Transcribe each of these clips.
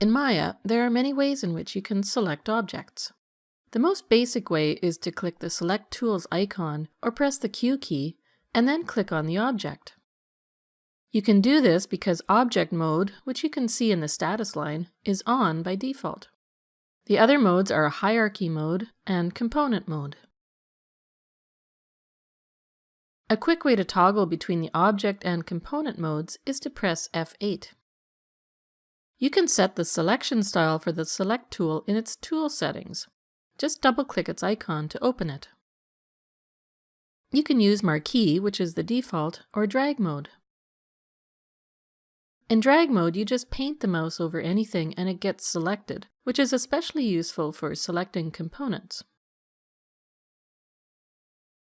In Maya, there are many ways in which you can select objects. The most basic way is to click the Select Tools icon or press the Q key and then click on the object. You can do this because Object Mode, which you can see in the status line, is on by default. The other modes are Hierarchy Mode and Component Mode. A quick way to toggle between the object and component modes is to press F8. You can set the selection style for the Select tool in its Tool settings. Just double-click its icon to open it. You can use Marquee, which is the default, or Drag mode. In drag mode, you just paint the mouse over anything and it gets selected, which is especially useful for selecting components.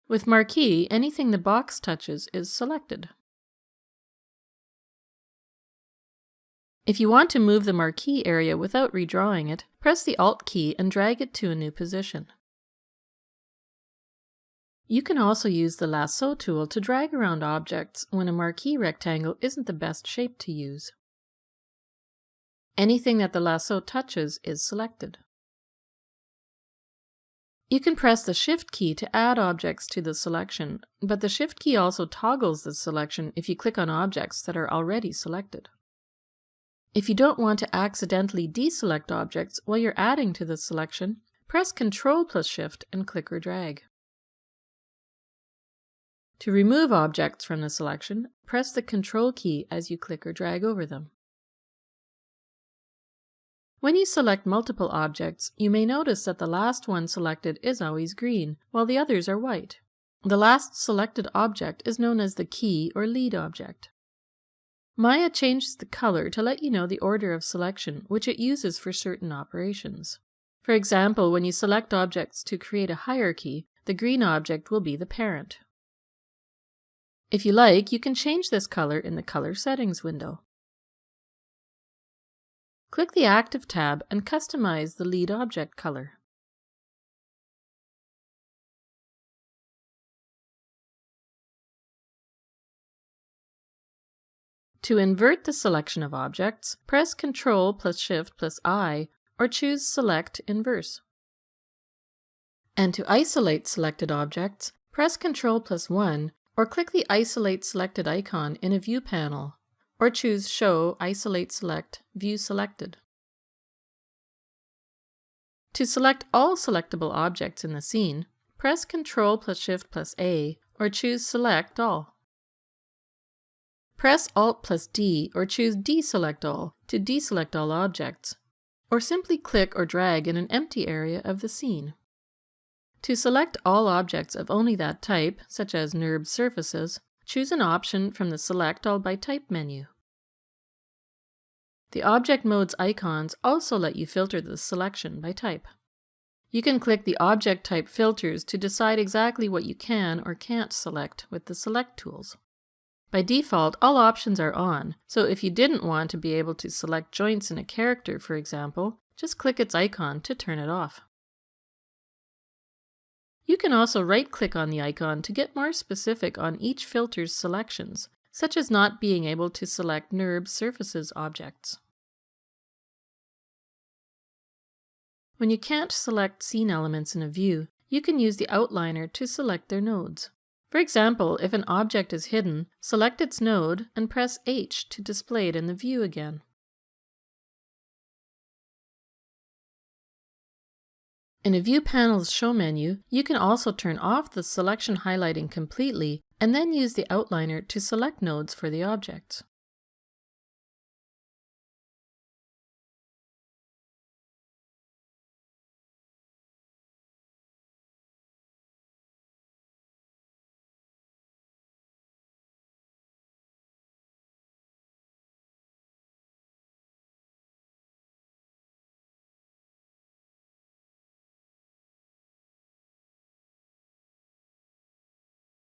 With Marquee, anything the box touches is selected. If you want to move the marquee area without redrawing it, press the Alt key and drag it to a new position. You can also use the lasso tool to drag around objects when a marquee rectangle isn't the best shape to use. Anything that the lasso touches is selected. You can press the Shift key to add objects to the selection, but the Shift key also toggles the selection if you click on objects that are already selected. If you don't want to accidentally deselect objects while you're adding to the selection, press Ctrl plus Shift and click or drag. To remove objects from the selection, press the Ctrl key as you click or drag over them. When you select multiple objects, you may notice that the last one selected is always green, while the others are white. The last selected object is known as the key or lead object. Maya changes the color to let you know the order of selection, which it uses for certain operations. For example, when you select objects to create a hierarchy, the green object will be the parent. If you like, you can change this color in the Color Settings window. Click the Active tab and customize the lead object color. To invert the selection of objects, press Ctrl plus Shift plus I or choose Select Inverse. And to isolate selected objects, press Ctrl plus 1 or click the Isolate Selected icon in a view panel, or choose Show Isolate Select View Selected. To select all selectable objects in the scene, press Ctrl plus Shift plus A or choose Select All. Press Alt plus D or choose Deselect All to deselect all objects, or simply click or drag in an empty area of the scene. To select all objects of only that type, such as NURB surfaces, choose an option from the Select All by Type menu. The Object Modes icons also let you filter the selection by type. You can click the Object Type filters to decide exactly what you can or can't select with the Select tools. By default, all options are on, so if you didn't want to be able to select joints in a character, for example, just click its icon to turn it off. You can also right-click on the icon to get more specific on each filter's selections, such as not being able to select NURB surfaces objects. When you can't select scene elements in a view, you can use the outliner to select their nodes. For example, if an object is hidden, select its node and press H to display it in the view again. In a View Panel's Show menu, you can also turn off the selection highlighting completely and then use the outliner to select nodes for the objects.